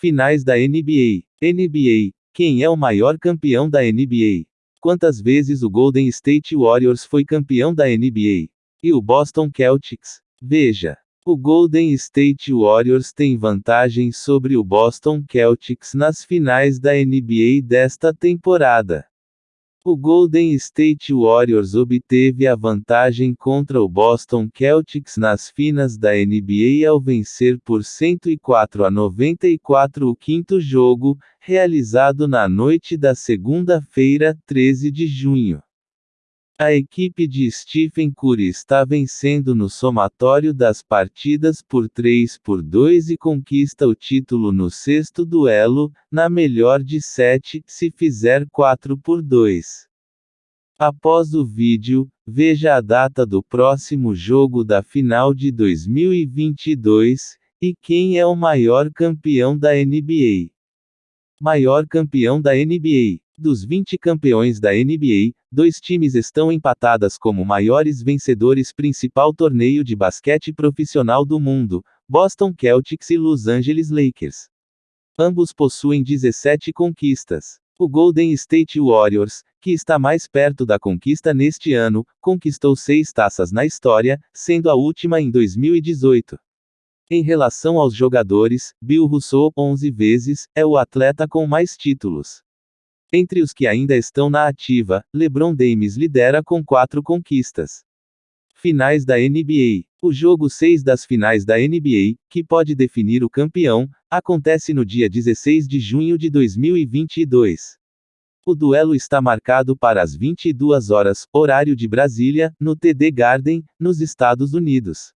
Finais da NBA. NBA. Quem é o maior campeão da NBA? Quantas vezes o Golden State Warriors foi campeão da NBA? E o Boston Celtics? Veja. O Golden State Warriors tem vantagem sobre o Boston Celtics nas finais da NBA desta temporada. O Golden State Warriors obteve a vantagem contra o Boston Celtics nas finas da NBA ao vencer por 104 a 94 o quinto jogo, realizado na noite da segunda-feira, 13 de junho. A equipe de Stephen Curry está vencendo no somatório das partidas por 3 por 2 e conquista o título no sexto duelo, na melhor de 7, se fizer 4 por 2. Após o vídeo, veja a data do próximo jogo da final de 2022 e quem é o maior campeão da NBA. Maior campeão da NBA. Dos 20 campeões da NBA, dois times estão empatadas como maiores vencedores principal torneio de basquete profissional do mundo, Boston Celtics e Los Angeles Lakers. Ambos possuem 17 conquistas. O Golden State Warriors, que está mais perto da conquista neste ano, conquistou seis taças na história, sendo a última em 2018. Em relação aos jogadores, Bill Russell, 11 vezes, é o atleta com mais títulos. Entre os que ainda estão na ativa, LeBron James lidera com quatro conquistas. Finais da NBA. O jogo 6 das finais da NBA, que pode definir o campeão, acontece no dia 16 de junho de 2022. O duelo está marcado para as 22 horas, horário de Brasília, no TD Garden, nos Estados Unidos.